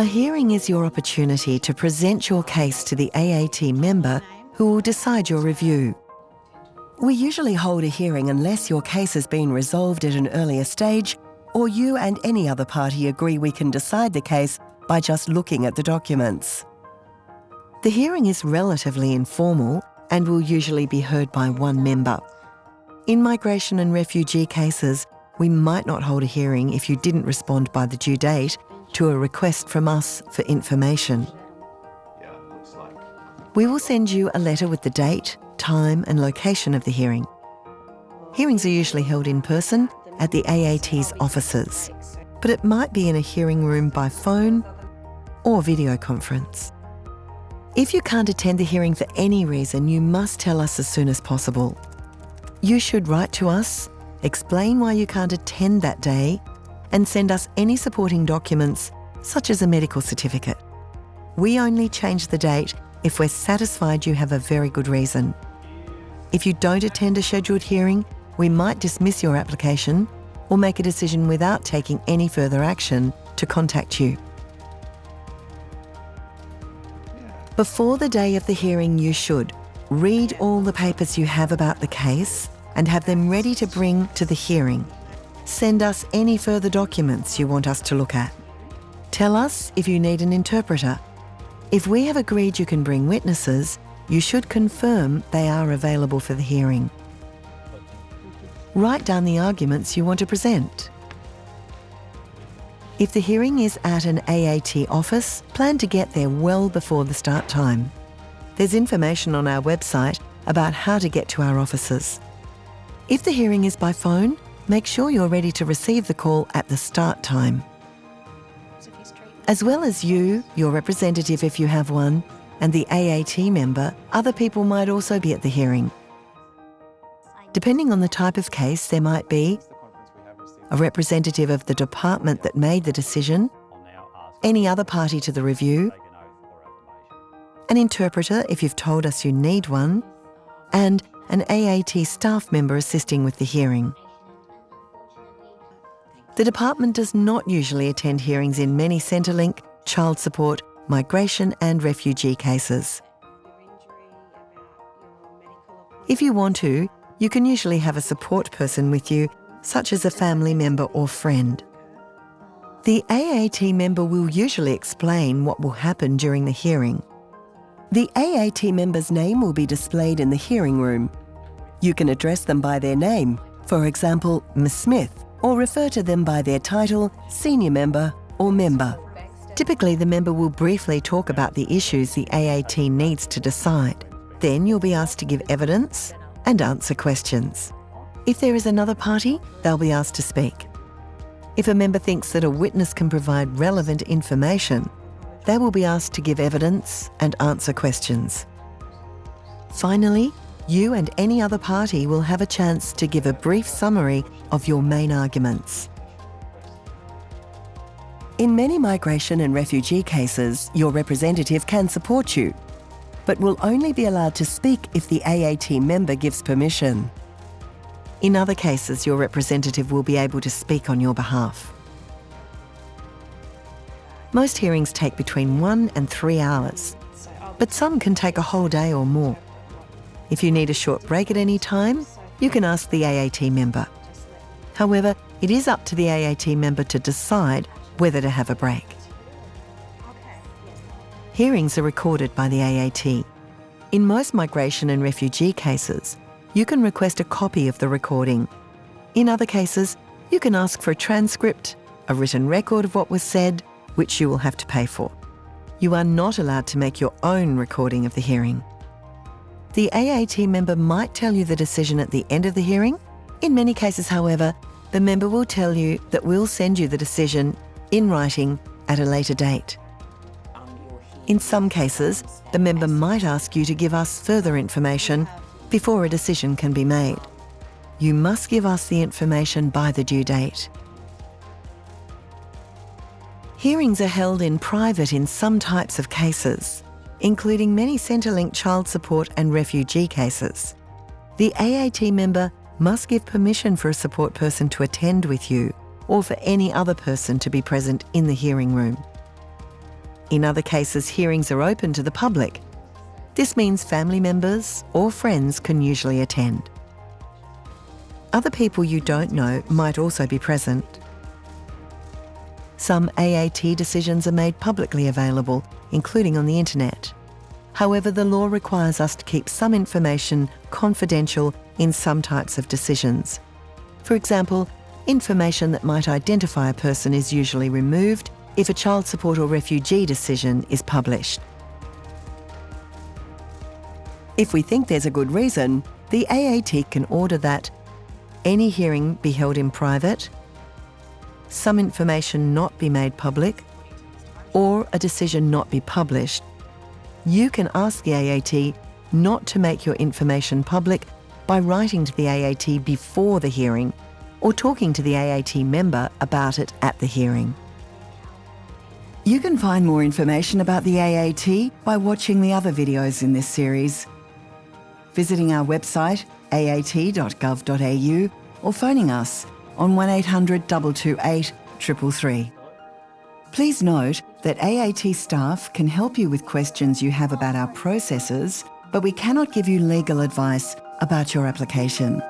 A hearing is your opportunity to present your case to the AAT member who will decide your review. We usually hold a hearing unless your case has been resolved at an earlier stage or you and any other party agree we can decide the case by just looking at the documents. The hearing is relatively informal and will usually be heard by one member. In migration and refugee cases, we might not hold a hearing if you didn't respond by the due date to a request from us for information. We will send you a letter with the date, time and location of the hearing. Hearings are usually held in person at the AAT's offices, but it might be in a hearing room by phone or video conference. If you can't attend the hearing for any reason, you must tell us as soon as possible. You should write to us, explain why you can't attend that day, and send us any supporting documents, such as a medical certificate. We only change the date if we're satisfied you have a very good reason. If you don't attend a scheduled hearing, we might dismiss your application or make a decision without taking any further action to contact you. Before the day of the hearing, you should read all the papers you have about the case and have them ready to bring to the hearing. Send us any further documents you want us to look at. Tell us if you need an interpreter. If we have agreed you can bring witnesses, you should confirm they are available for the hearing. Write down the arguments you want to present. If the hearing is at an AAT office, plan to get there well before the start time. There's information on our website about how to get to our offices. If the hearing is by phone, make sure you're ready to receive the call at the start time. As well as you, your representative if you have one, and the AAT member, other people might also be at the hearing. Depending on the type of case, there might be a representative of the department that made the decision, any other party to the review, an interpreter if you've told us you need one, and an AAT staff member assisting with the hearing. The department does not usually attend hearings in many Centrelink, child support, migration and refugee cases. If you want to, you can usually have a support person with you, such as a family member or friend. The AAT member will usually explain what will happen during the hearing. The AAT member's name will be displayed in the hearing room. You can address them by their name, for example, Ms Smith, or refer to them by their title, senior member or member. Typically, the member will briefly talk about the issues the AAT needs to decide. Then you'll be asked to give evidence, and answer questions. If there is another party, they'll be asked to speak. If a member thinks that a witness can provide relevant information, they will be asked to give evidence and answer questions. Finally, you and any other party will have a chance to give a brief summary of your main arguments. In many migration and refugee cases, your representative can support you but will only be allowed to speak if the AAT member gives permission. In other cases, your representative will be able to speak on your behalf. Most hearings take between one and three hours, but some can take a whole day or more. If you need a short break at any time, you can ask the AAT member. However, it is up to the AAT member to decide whether to have a break. Hearings are recorded by the AAT. In most migration and refugee cases, you can request a copy of the recording. In other cases, you can ask for a transcript, a written record of what was said, which you will have to pay for. You are not allowed to make your own recording of the hearing. The AAT member might tell you the decision at the end of the hearing. In many cases, however, the member will tell you that we'll send you the decision in writing at a later date. In some cases, the member might ask you to give us further information before a decision can be made. You must give us the information by the due date. Hearings are held in private in some types of cases, including many Centrelink child support and refugee cases. The AAT member must give permission for a support person to attend with you or for any other person to be present in the hearing room. In other cases, hearings are open to the public. This means family members or friends can usually attend. Other people you don't know might also be present. Some AAT decisions are made publicly available, including on the internet. However, the law requires us to keep some information confidential in some types of decisions. For example, information that might identify a person is usually removed if a child support or refugee decision is published. If we think there's a good reason, the AAT can order that any hearing be held in private, some information not be made public, or a decision not be published. You can ask the AAT not to make your information public by writing to the AAT before the hearing or talking to the AAT member about it at the hearing. You can find more information about the AAT by watching the other videos in this series, visiting our website aat.gov.au or phoning us on 1800 228 333. Please note that AAT staff can help you with questions you have about our processes, but we cannot give you legal advice about your application.